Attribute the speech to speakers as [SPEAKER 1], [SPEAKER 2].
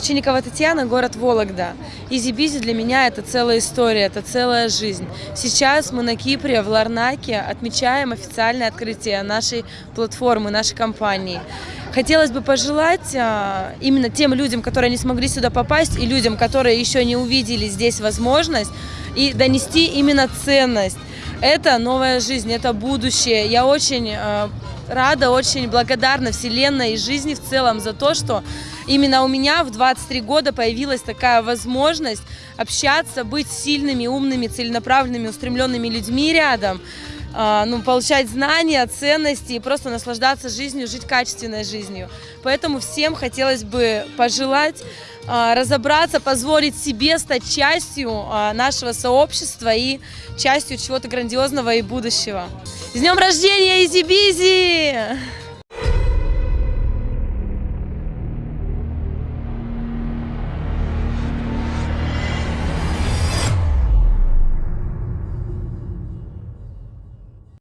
[SPEAKER 1] Овчинникова Татьяна, город Вологда. Easy Bizzi для меня это целая история, это целая жизнь. Сейчас мы на Кипре, в Ларнаке, отмечаем официальное открытие нашей платформы, нашей компании. Хотелось бы пожелать а, именно тем людям, которые не смогли сюда попасть, и людям, которые еще не увидели здесь возможность, и донести именно ценность. Это новая жизнь, это будущее. Я очень а, рада, очень благодарна Вселенной и жизни в целом за то, что именно у меня в 23 года появилась такая возможность общаться, быть сильными, умными, целенаправленными, устремленными людьми рядом, а, ну, получать знания, ценности и просто наслаждаться жизнью, жить качественной жизнью. Поэтому всем хотелось бы пожелать а, разобраться, позволить себе стать частью а, нашего сообщества и частью чего-то грандиозного и будущего. С днем рождения, Изи Бизи!